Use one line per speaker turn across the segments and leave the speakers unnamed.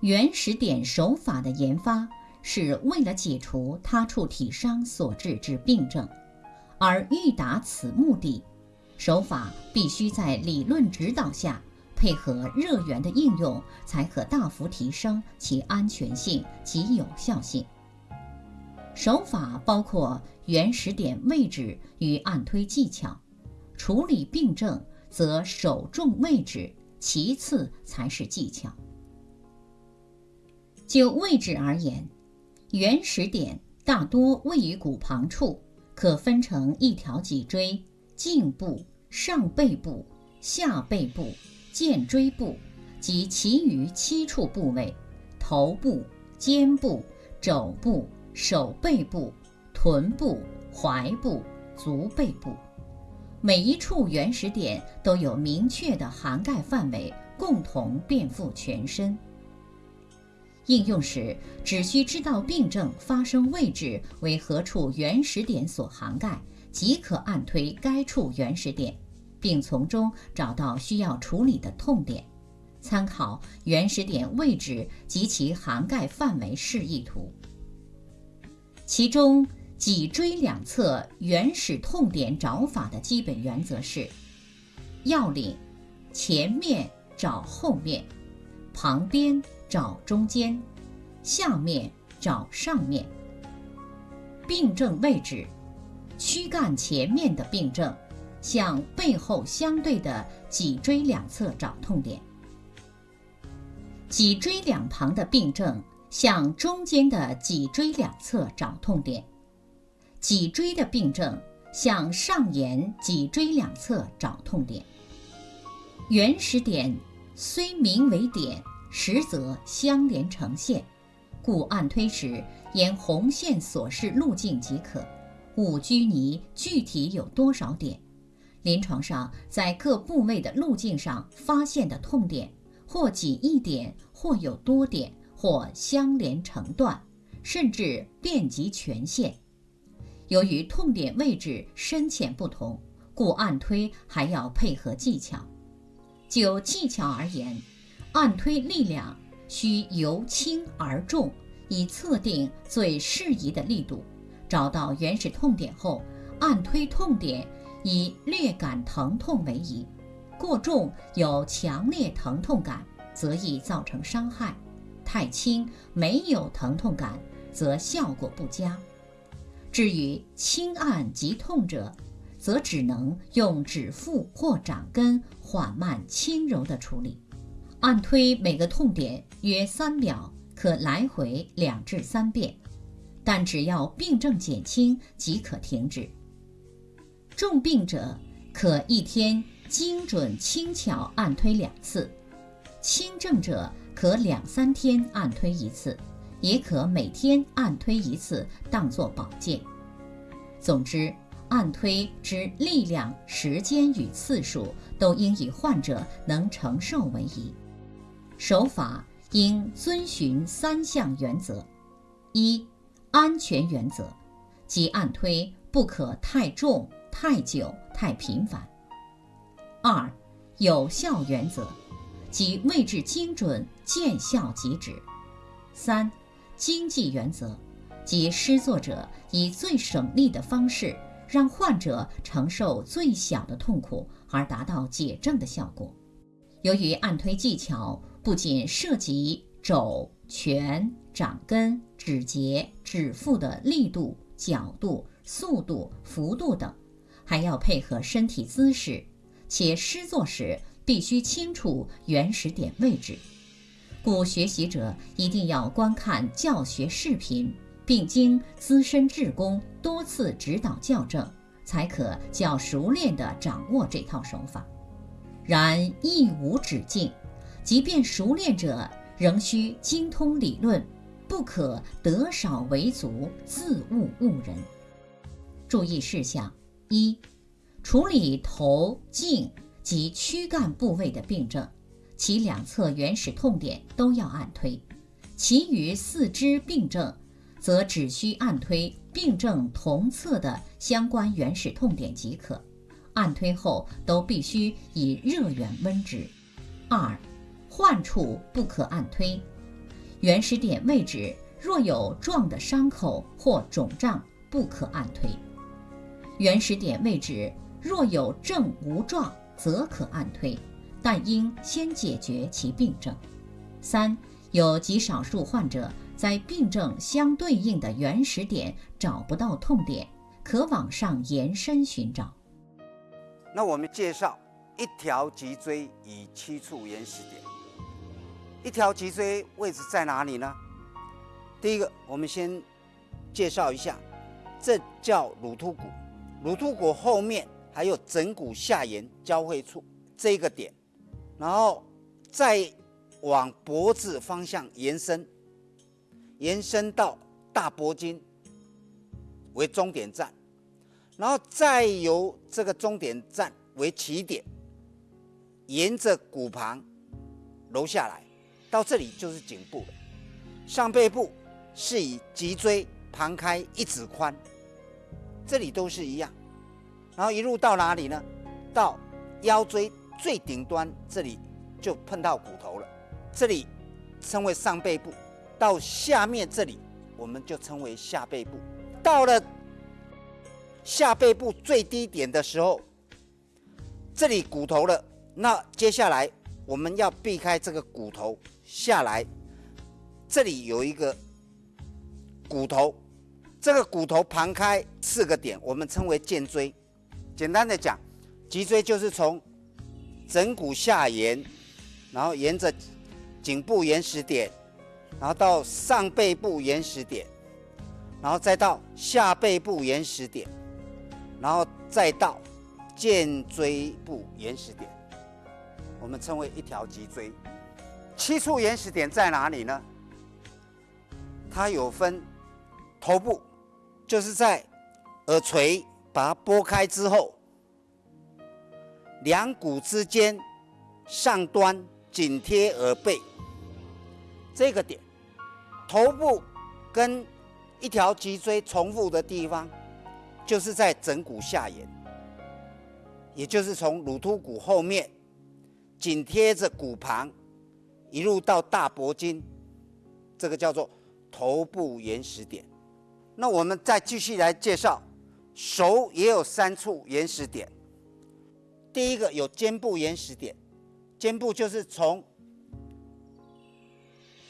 原始点手法的研发是为了解除他处体伤所致之病症，而欲达此目的，手法必须在理论指导下，配合热源的应用，才可大幅提升其安全性及有效性。手法包括原始点位置与按推技巧，处理病症则首重位置，其次才是技巧。就位置而言，原始点大多位于骨旁处，可分成一条脊椎、颈部、上背部、下背部、肩椎部及其余七处部位，头部、肩部、肘部。手背部、臀部、踝部、足背部，每一处原始点都有明确的涵盖范围，共同遍覆全身。应用时只需知道病症发生位置为何处原始点所涵盖，即可按推该处原始点，并从中找到需要处理的痛点。参考原始点位置及其涵盖范围示意图。其中，脊椎两侧原始痛点找法的基本原则是：要领前面找后面，旁边找中间，下面找上面。病症位置：躯干前面的病症，向背后相对的脊椎两侧找痛点；脊椎两旁的病症。向中间的脊椎两侧找痛点，脊椎的病症向上沿脊椎两侧找痛点。原始点虽名为点，实则相连成线，故按推时沿红线所示路径即可，勿拘泥具体有多少点。临床上在各部位的路径上发现的痛点，或仅一点，或有多点。或相连成段，甚至遍及全线。由于痛点位置深浅不同，故按推还要配合技巧。就技巧而言，按推力量需由轻而重，以测定最适宜的力度。找到原始痛点后，按推痛点以略感疼痛为宜。过重有强烈疼痛感，则易造成伤害。太轻没有疼痛感，则效果不佳。至于轻按即痛者，则只能用指腹或掌根缓慢轻柔的处理。按推每个痛点约三秒，可来回两至三遍，但只要病症减轻即可停止。重病者可一天精准轻巧按推两次，轻症者。可两三天按推一次，也可每天按推一次，当作保健。总之，按推之力量、时间与次数，都应以患者能承受为宜。手法应遵循三项原则：一、安全原则，即按推不可太重、太久、太频繁；二、有效原则。即位置精准，见效即止。三、经济原则，即施作者以最省力的方式，让患者承受最小的痛苦，而达到解症的效果。由于按推技巧不仅涉及肘、拳、掌根、指节、指腹的力度、角度、速度、幅度等，还要配合身体姿势，且施作时。必须清楚原始点位置，故学习者一定要观看教学视频，并经资深志工多次指导校正，才可较熟练地掌握这套手法。然亦无止境，即便熟练者仍需精通理论，不可得少为足，自误误人。注意事项：一、处理头颈。及躯干部位的病症，其两侧原始痛点都要按推；其余四肢病症，则只需按推病症同侧的相关原始痛点即可。按推后都必须以热源温之。二、患处不可按推，原始点位置若有状的伤口或肿胀，不可按推；原始点位置若有症无状，则可按推，但应先解决其病症。三、有极少数患者在病症相对应的原始点找不到痛点，可往上延伸寻找。
那我们介绍一条脊椎与七处原始点。一条脊椎位置在哪里呢？第一个，我们先介绍一下，这叫乳突骨。乳突骨后面还有枕骨下沿交汇处这个点，然后再往脖子方向延伸，延伸到大脖筋为终点站，然后再由这个终点站为起点，沿着骨旁揉下来。到这里就是颈部了，上背部是以脊椎旁开一指宽，这里都是一样，然后一路到哪里呢？到腰椎最顶端这里就碰到骨头了，这里称为上背部，到下面这里我们就称为下背部。到了下背部最低点的时候，这里骨头了，那接下来我们要避开这个骨头。下来，这里有一个骨头，这个骨头旁开四个点，我们称为剑椎。简单的讲，脊椎就是从枕骨下沿，然后沿着颈部延时点，然后到上背部延时点，然后再到下背部延时点，然后再到剑椎部延时点，我们称为一条脊椎。七处原始点在哪里呢？它有分头部，就是在耳垂把它拨开之后，两骨之间上端紧贴耳背这个点，头部跟一条脊椎重复的地方，就是在枕骨下沿，也就是从乳突骨后面紧贴着骨旁。一路到大脖筋，这个叫做头部原始点。那我们再继续来介绍，手也有三处原始点。第一个有肩部原始点，肩部就是从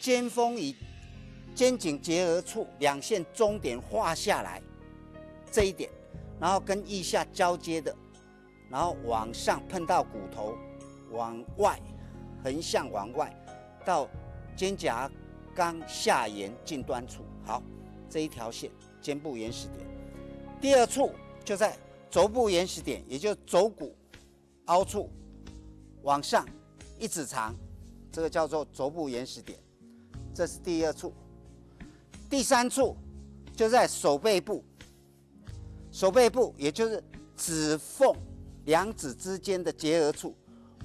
肩峰与肩颈结合处两线中点画下来这一点，然后跟腋下交接的，然后往上碰到骨头，往外横向往外。到肩胛冈下沿近端处，好，这一条线肩部原始点。第二处就在肘部原始点，也就是肘骨凹处往上一指长，这个叫做肘部原始点，这是第二处。第三处就在手背部，手背部也就是指缝两指之间的结合处，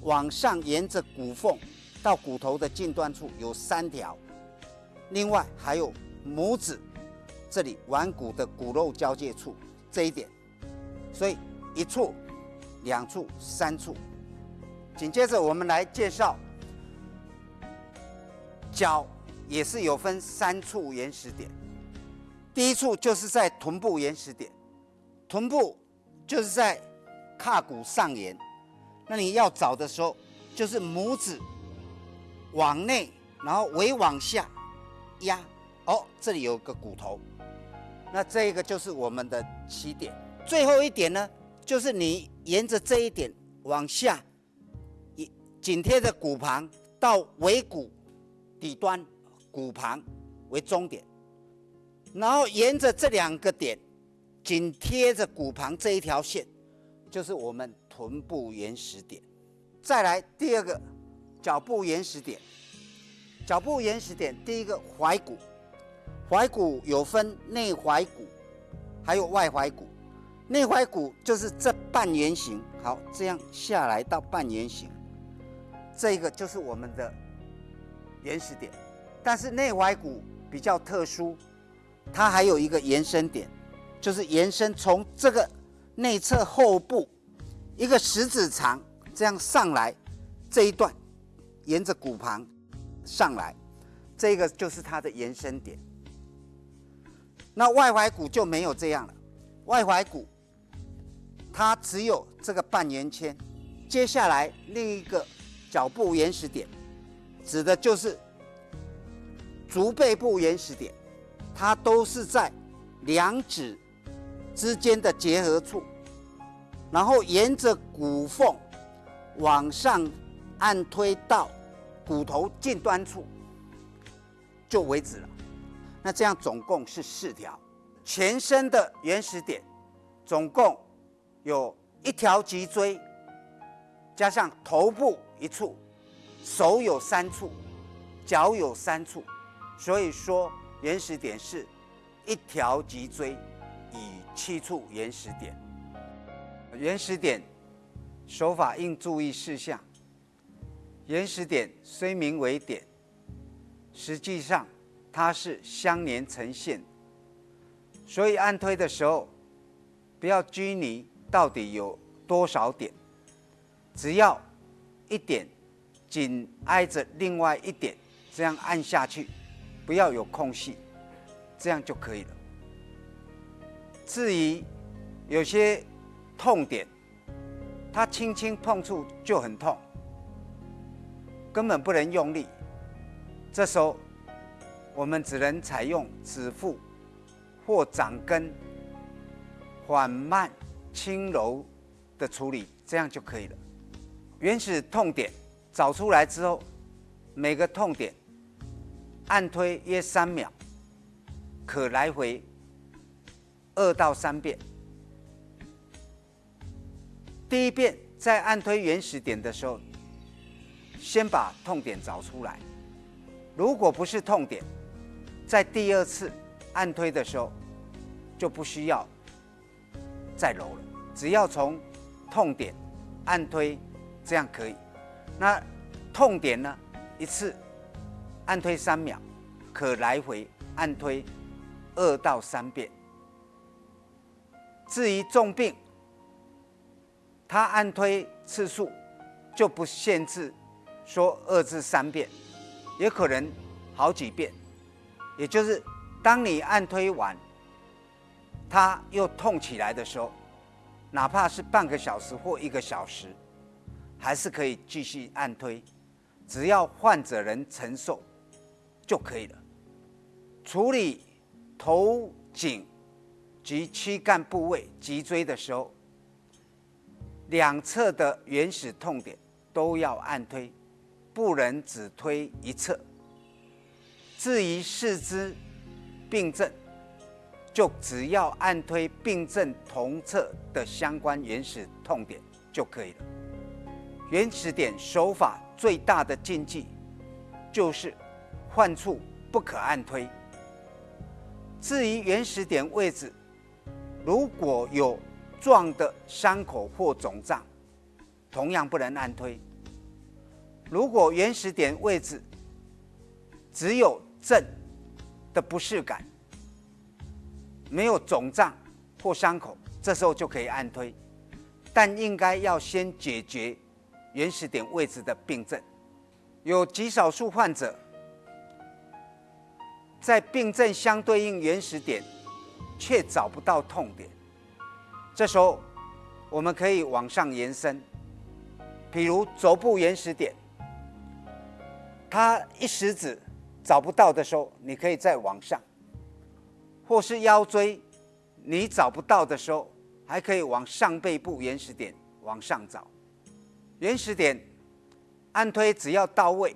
往上沿着骨缝。到骨头的近端处有三条，另外还有拇指这里腕骨的骨肉交界处这一点，所以一处、两处、三处。紧接着我们来介绍脚，也是有分三处原始点。第一处就是在臀部原始点，臀部就是在胯骨上沿，那你要找的时候就是拇指。往内，然后尾往下压，哦，这里有个骨头，那这个就是我们的起点。最后一点呢，就是你沿着这一点往下，紧紧贴着骨旁到尾骨底端，骨旁为终点，然后沿着这两个点紧贴着骨旁这一条线，就是我们臀部原始点。再来第二个。脚部原始点，脚部原始点，第一个踝骨，踝骨有分内踝骨，还有外踝骨。内踝骨就是这半圆形，好，这样下来到半圆形，这个就是我们的原始点。但是内踝骨比较特殊，它还有一个延伸点，就是延伸从这个内侧后部一个食指长这样上来这一段。沿着骨旁上来，这个就是它的延伸点。那外踝骨就没有这样了，外踝骨它只有这个半圆圈。接下来另一个脚部原始点，指的就是足背部原始点，它都是在两指之间的结合处，然后沿着骨缝往上按推到骨头近端处就为止了。那这样总共是四条，全身的原始点总共有一条脊椎。加上头部一处，手有三处，脚有三处，所以说原始点是一条脊椎以七处原始点。原始点手法应注意事项。原始点虽名为点，实际上它是相连成线，所以按推的时候不要拘泥到底有多少点。只要一点紧挨着另外一点，这样按下去，不要有空隙，这样就可以了。至于有些痛点，它轻轻碰触就很痛，根本不能用力。这时候我们只能采用指腹或掌根缓慢轻柔的处理，这样就可以了。原始痛点找出来之后，每个痛点按推约三秒，可来回二到三遍。第一遍在按推原始点的时候，先把痛点找出来。如果不是痛点，在第二次按推的时候就不需要再揉了，只要从痛点按推。这样可以，那痛点呢？一次按推三秒，可来回按推二到三遍。至于重病，它按推次数就不限制，说二至三遍，也可能好几遍。也就是当你按推完，它又痛起来的时候，哪怕是半个小时或一个小时。还是可以继续按推，只要患者能承受就可以了。处理头颈及躯干部位脊椎的时候，两侧的原始痛点都要按推，不能只推一侧。至于四肢病症，就只要按推病症同侧的相关原始痛点就可以了。原始点手法最大的禁忌，就是患处不可按推。至于原始点位置，如果有壮的伤口或肿胀，同样不能按推。如果原始点位置只有震的不适感，没有肿胀或伤口，这时候就可以按推，但应该要先解决。原始点位置的病症，有极少数患者在病症相对应原始点却找不到痛点，这时候我们可以往上延伸，比如肘部原始点，它一食指找不到的时候，你可以再往上，或是腰椎你找不到的时候，还可以往上背部原始点往上找。原始点按推只要到位，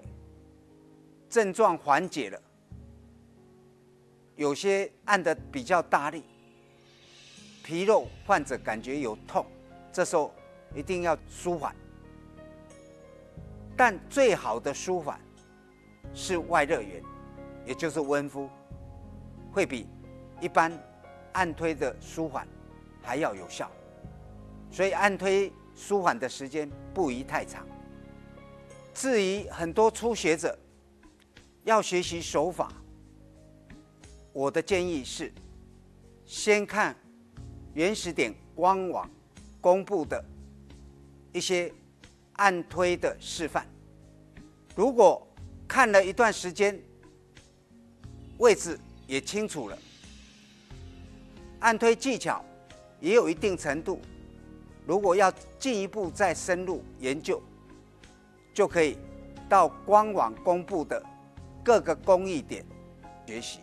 症状缓解了，有些按的比较大力，皮肉患者感觉有痛，这时候一定要舒缓。但最好的舒缓是外热源，也就是温敷，会比一般按推的舒缓还要有效，所以按推。舒缓的时间不宜太长。至于很多初学者要学习手法，我的建议是，先看原始点官网公布的一些按推的示范。如果看了一段时间位置也清楚了，按推技巧也有一定程度。如果要进一步再深入研究，就可以到官网公布的各个工艺点学习。